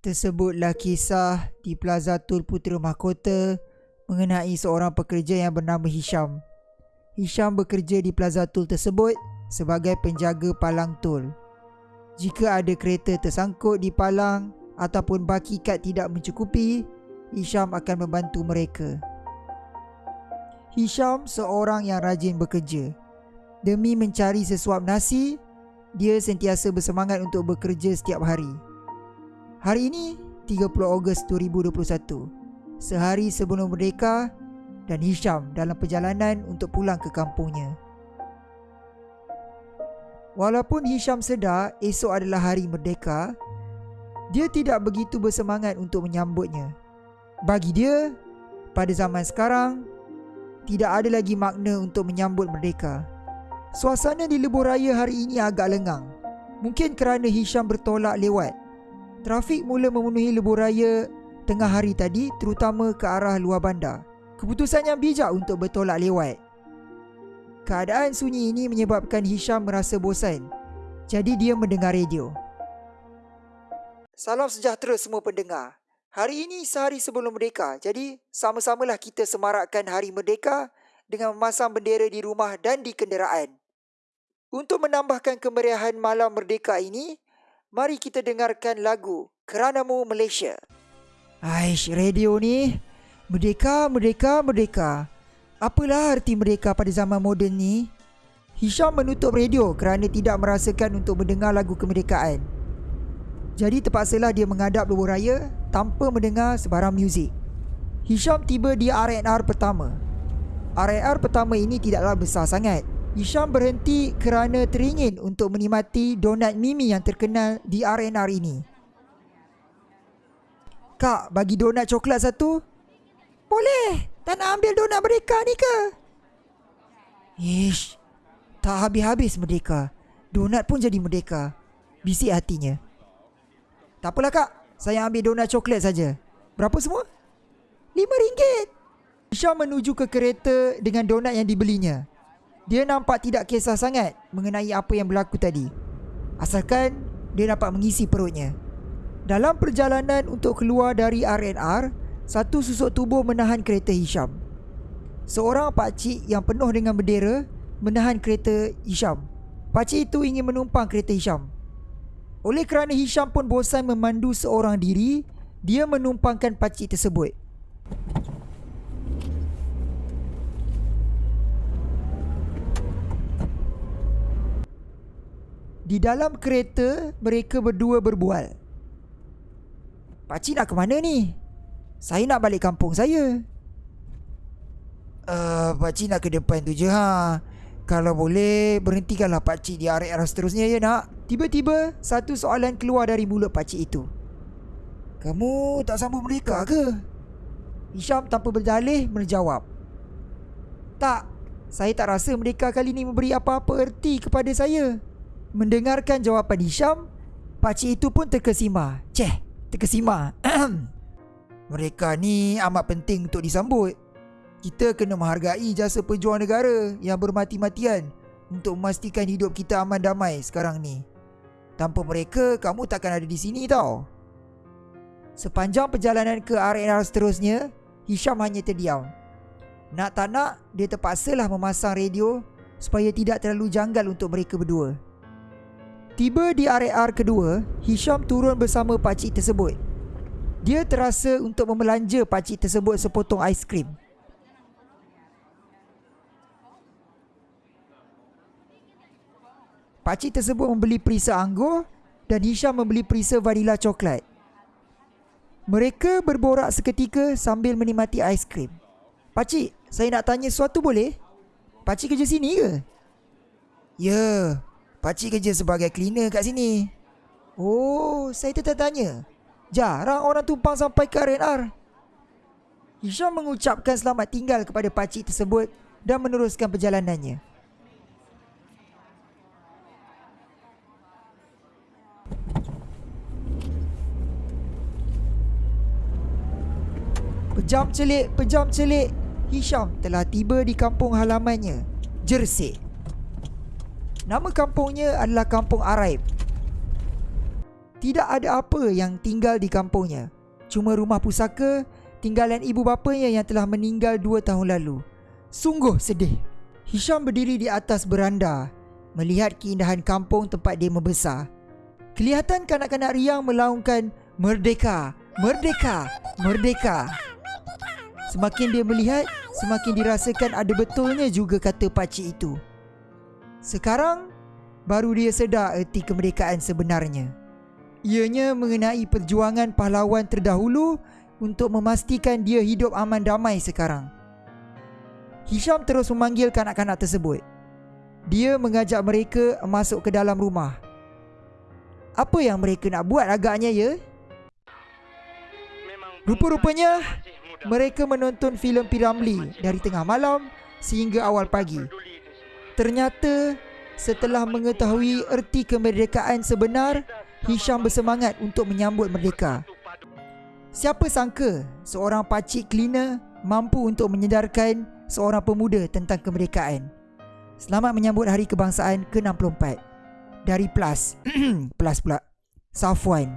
Tersebutlah kisah di Plaza Tul Putera Mahkota mengenai seorang pekerja yang bernama Hisham. Hisham bekerja di Plaza Tul tersebut sebagai penjaga palang tol. Jika ada kereta tersangkut di palang ataupun baki kad tidak mencukupi, Hisham akan membantu mereka. Hisham seorang yang rajin bekerja. Demi mencari sesuap nasi, dia sentiasa bersemangat untuk bekerja setiap hari. Hari ini 30 Ogos 2021 Sehari sebelum merdeka Dan Hisham dalam perjalanan untuk pulang ke kampungnya. Walaupun Hisham sedar esok adalah hari merdeka Dia tidak begitu bersemangat untuk menyambutnya. Bagi dia, pada zaman sekarang Tidak ada lagi makna untuk menyambut merdeka. Suasana di lebuh raya hari ini agak lengang. Mungkin kerana Hisham bertolak lewat Trafik mula memenuhi lebuh raya tengah hari tadi terutama ke arah luar bandar. Keputusan yang bijak untuk bertolak lewat. Keadaan sunyi ini menyebabkan Hisham merasa bosan. Jadi dia mendengar radio. Salam sejahtera semua pendengar. Hari ini sehari sebelum merdeka. Jadi sama-samalah kita semarakkan hari merdeka dengan memasang bendera di rumah dan di kenderaan. Untuk menambahkan kemeriahan malam merdeka ini, Mari kita dengarkan lagu Keranamu Malaysia. Aish, radio ni. Merdeka, merdeka, merdeka. Apalah arti merdeka pada zaman moden ni? Hisham menutup radio kerana tidak merasakan untuk mendengar lagu kemerdekaan. Jadi terpaksalah dia menghadap luar raya tanpa mendengar sebarang muzik. Hisham tiba di R&R pertama. R&R pertama ini tidaklah besar sangat. Hisham berhenti kerana teringin untuk menikmati donat Mimi yang terkenal di RNR ini. Kak, bagi donat coklat satu? Boleh. Tak nak ambil donat mereka ni ke? Ish, tak habis-habis merdeka. Donat pun jadi merdeka. Bisik hatinya. Tak apalah kak, saya ambil donat coklat saja. Berapa semua? Lima ringgit. Hisham menuju ke kereta dengan donat yang dibelinya. Dia nampak tidak kisah sangat mengenai apa yang berlaku tadi. Asalkan dia dapat mengisi perutnya. Dalam perjalanan untuk keluar dari RNR, satu susuk tubuh menahan kereta Hisham. Seorang pakcik yang penuh dengan bendera menahan kereta Hisham. Pakcik itu ingin menumpang kereta Hisham. Oleh kerana Hisham pun bosan memandu seorang diri, dia menumpangkan pakcik tersebut. Di dalam kereta mereka berdua berbual. Pakcik nak ke mana ni? Saya nak balik kampung saya. Uh, pakcik nak ke depan tu je ha. Kalau boleh berhentikanlah pakcik di area seterusnya ya nak. Tiba-tiba satu soalan keluar dari mulut pakcik itu. Kamu tak sambung mereka ke? Hisham tanpa berdalih menjawab. Tak, saya tak rasa mereka kali ini memberi apa-apa erti kepada saya. Mendengarkan jawapan Hisham Pakcik itu pun terkesima Ceh, terkesima Mereka ni amat penting untuk disambut. Kita kena menghargai jasa pejuang negara Yang bermati-matian Untuk memastikan hidup kita aman damai sekarang ni. Tanpa mereka, kamu takkan ada di sini tau. Sepanjang perjalanan ke RNR seterusnya Hisham hanya terdiam. Nak tak nak, dia terpaksalah memasang radio Supaya tidak terlalu janggal untuk mereka berdua Tiba di area kedua, Hisham turun bersama pakcik tersebut. Dia terasa untuk memelanja pakcik tersebut sepotong aiskrim. Pakcik tersebut membeli perisa anggur dan Hisham membeli perisa vanila coklat. Mereka berborak seketika sambil menikmati aiskrim. Pakcik, saya nak tanya sesuatu boleh? Pakcik kerja sini ke? Ya, Pakcik kerja sebagai cleaner kat sini. Oh, saya tertanya. Jarang orang tumpang sampai ke RNR. Hisham mengucapkan selamat tinggal kepada pakcik tersebut dan meneruskan perjalanannya. Pejam celik, pejam celik. Hisham telah tiba di kampung halamannya, Jersey. Nama kampungnya adalah Kampung Araib. Tidak ada apa yang tinggal di kampungnya. Cuma rumah pusaka tinggalan ibu bapanya yang telah meninggal dua tahun lalu. Sungguh sedih. Hisham berdiri di atas beranda melihat keindahan kampung tempat dia membesar. Kelihatan kanak-kanak riang melaungkan Merdeka, Merdeka, Merdeka. Semakin dia melihat, semakin dirasakan ada betulnya juga kata pakcik itu. Sekarang, baru dia sedar erti kemerdekaan sebenarnya. Ianya mengenai perjuangan pahlawan terdahulu untuk memastikan dia hidup aman damai sekarang. Hisham terus memanggil kanak-kanak tersebut. Dia mengajak mereka masuk ke dalam rumah. Apa yang mereka nak buat agaknya ya? Rupa-rupanya mereka menonton filem Piramli dari tengah malam sehingga awal pagi. Ternyata setelah mengetahui erti kemerdekaan sebenar, Hisham bersemangat untuk menyambut merdeka. Siapa sangka seorang pakcik cleaner mampu untuk menyedarkan seorang pemuda tentang kemerdekaan. Selamat menyambut Hari Kebangsaan ke-64. Dari Plus. plus pula. Safwan.